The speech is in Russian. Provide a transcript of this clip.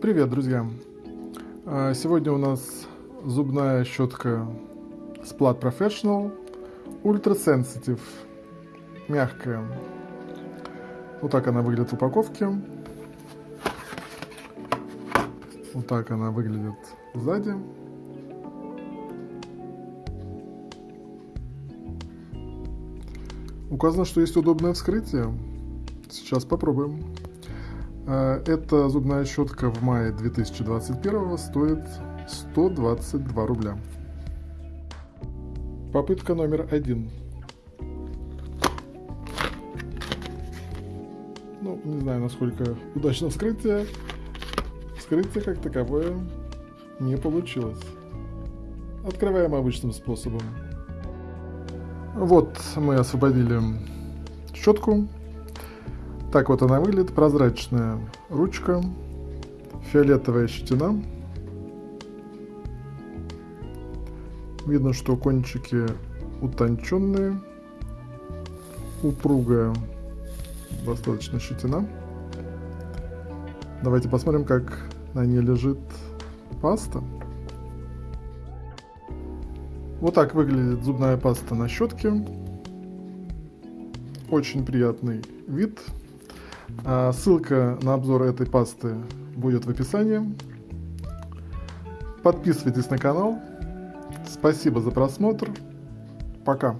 Привет, друзья! А, Сегодня у нас зубная щетка Splat Professional Ultra Sensitive, мягкая. Вот так она выглядит в упаковке. Вот так она выглядит сзади. Указано, что есть удобное вскрытие. Сейчас попробуем. А, Эта зубная щетка в мае 2021 стоит 122 рубля. Попытка номер один. Ну, не знаю, насколько удачно вскрытие. Вскрытие как таковое не получилось. Открываем обычным способом. Вот мы освободили щетку. Так вот она выглядит. Прозрачная ручка, фиолетовая щетина. Видно, что кончики утонченные, упругая достаточно щетина. Давайте посмотрим, как на ней лежит паста. Вот так выглядит зубная паста на щетке. Очень приятный вид. А, ссылка на обзор этой пасты будет в описании. Подписывайтесь на канал. Спасибо за просмотр. Пока.